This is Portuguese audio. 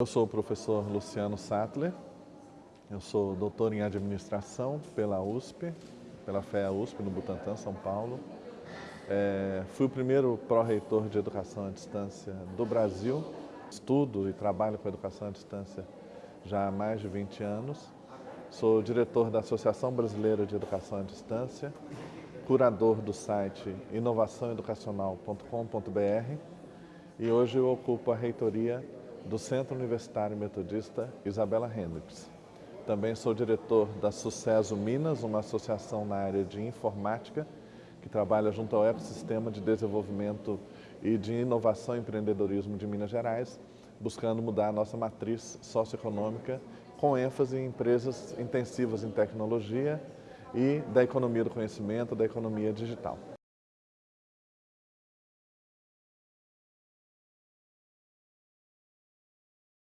Eu sou o professor Luciano Sattler, eu sou doutor em administração pela USP, pela FEA USP no Butantã, São Paulo. É, fui o primeiro pró-reitor de educação à distância do Brasil. Estudo e trabalho com educação à distância já há mais de 20 anos. Sou diretor da Associação Brasileira de Educação à Distância, curador do site inovaçãoeducacional.com.br e hoje eu ocupo a reitoria do Centro Universitário Metodista Isabela Hendricks. Também sou diretor da Sucesso Minas, uma associação na área de informática que trabalha junto ao ecossistema de desenvolvimento e de inovação e empreendedorismo de Minas Gerais, buscando mudar a nossa matriz socioeconômica com ênfase em empresas intensivas em tecnologia e da economia do conhecimento, da economia digital.